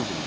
번.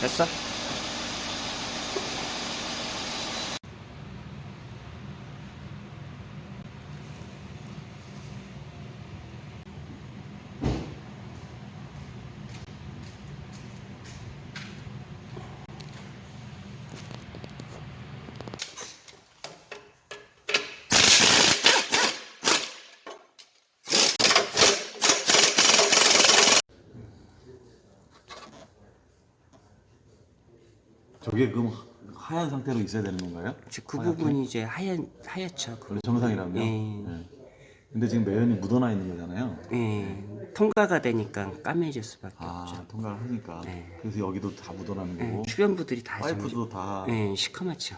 됐어? 저게 그럼 하얀 상태로 있어야 되는 건가요? 이제 그 하얗게? 부분이 이제 하얀 하얗죠. 그 원래 정상이라면요? 예. 네. 근데 지금 매연이 묻어나 있는 거잖아요. 예, 통과가 되니까 까매질 수밖에 아 없죠. 통과를 하니까 네. 그래서 여기도 다 묻어나는 예, 거고 주변부들이 다 파이프도 다 정- 예, 시커멓죠.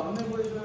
সামনে পড়েছিল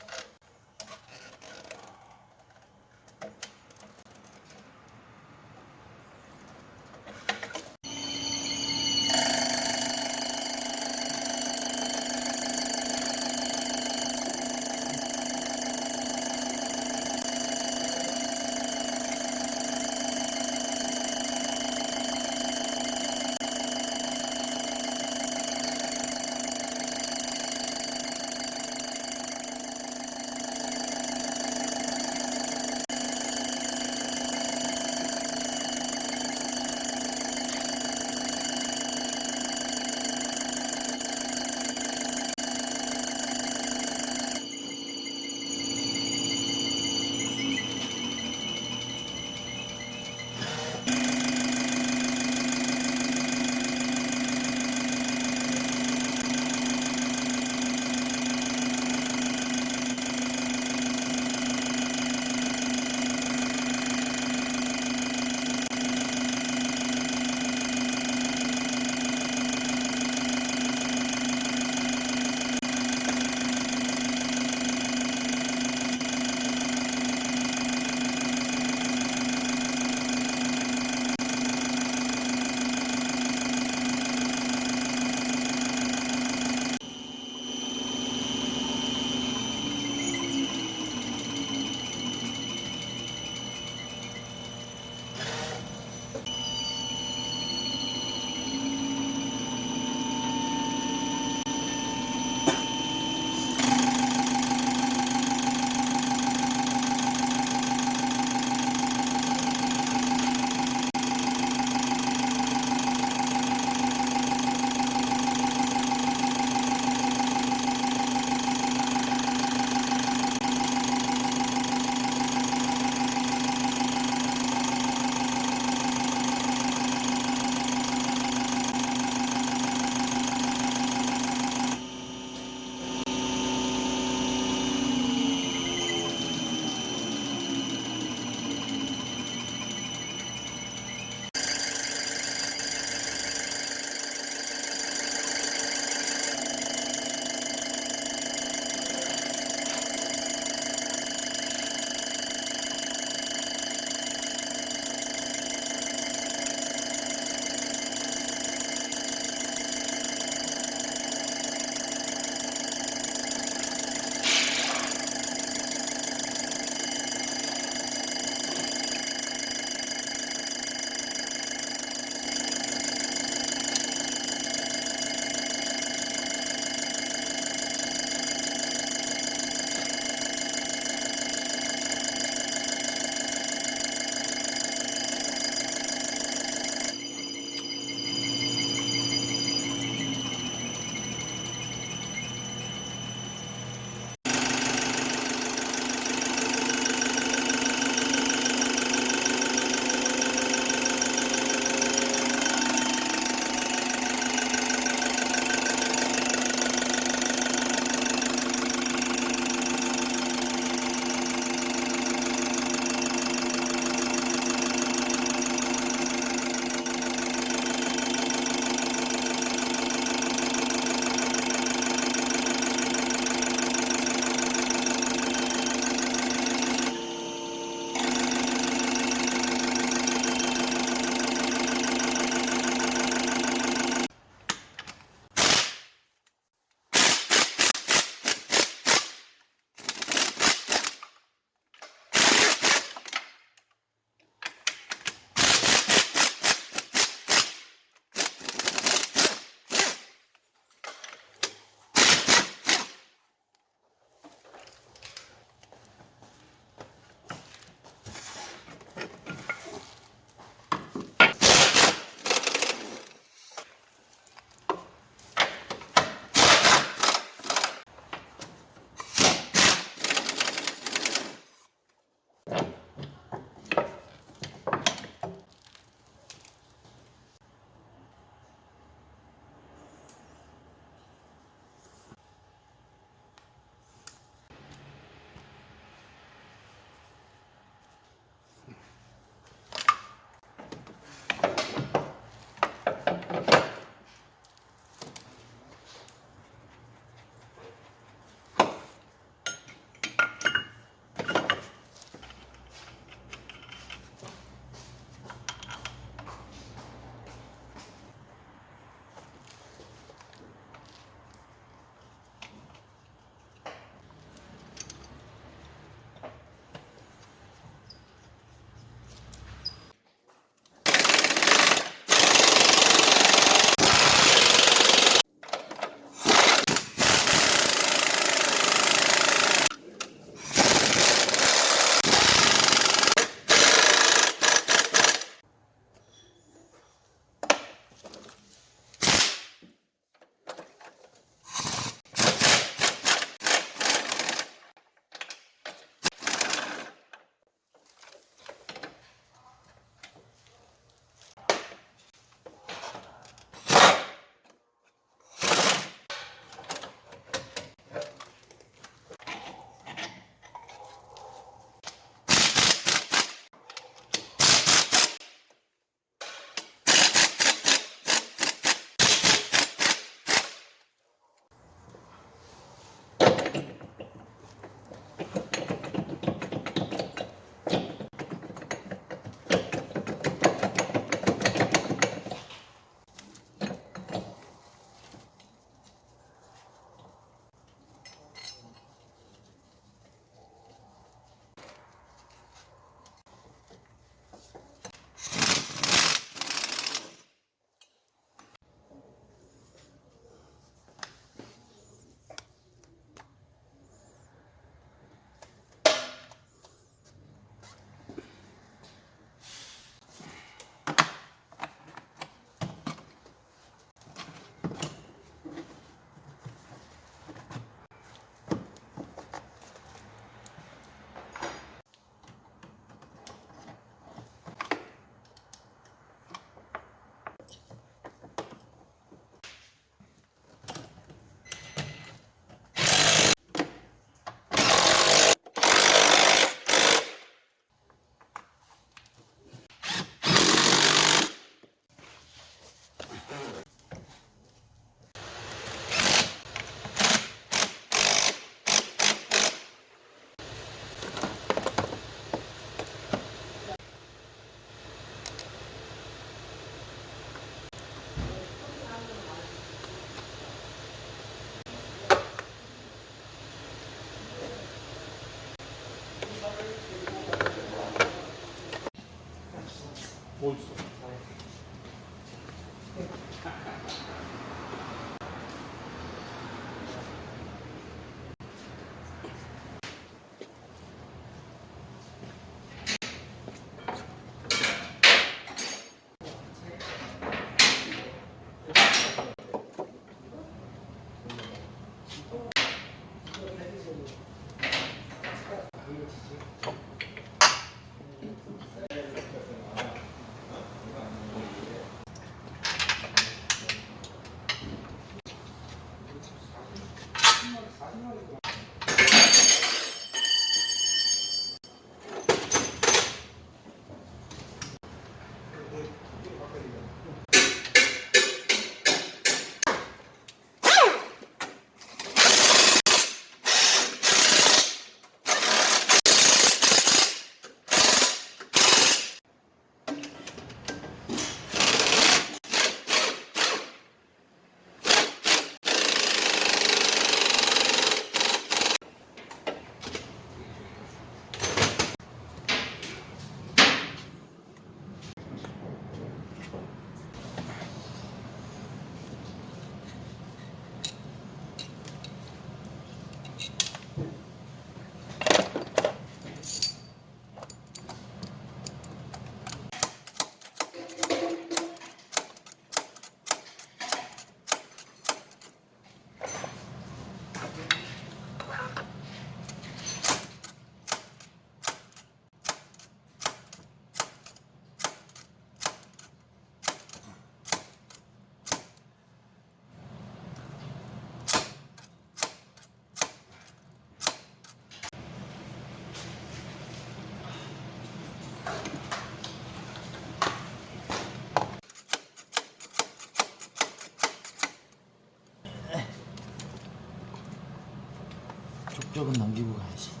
족적은 남기고 가야지.